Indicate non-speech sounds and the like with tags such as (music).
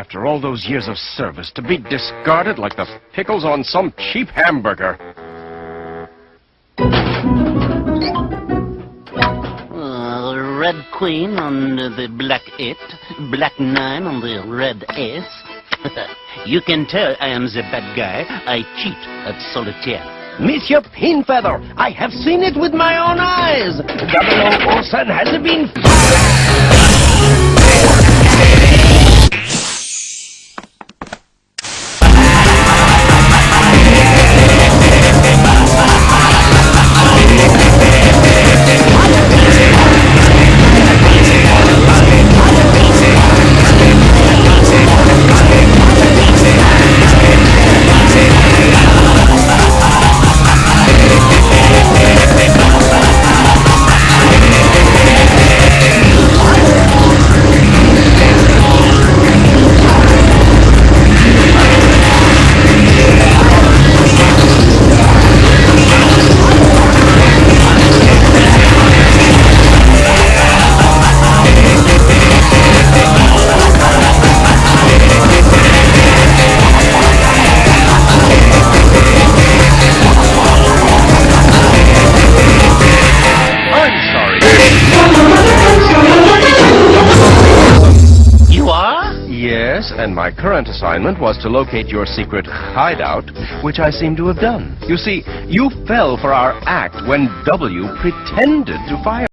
After all those years of service, to be discarded like the pickles on some cheap hamburger. Uh, red queen on the black eight, black nine on the red ace. (laughs) you can tell I am the bad guy. I cheat at solitaire. Monsieur Pinfeather, I have seen it with my own eyes. Double Olsen has been And my current assignment was to locate your secret hideout, which I seem to have done. You see, you fell for our act when W pretended to fire.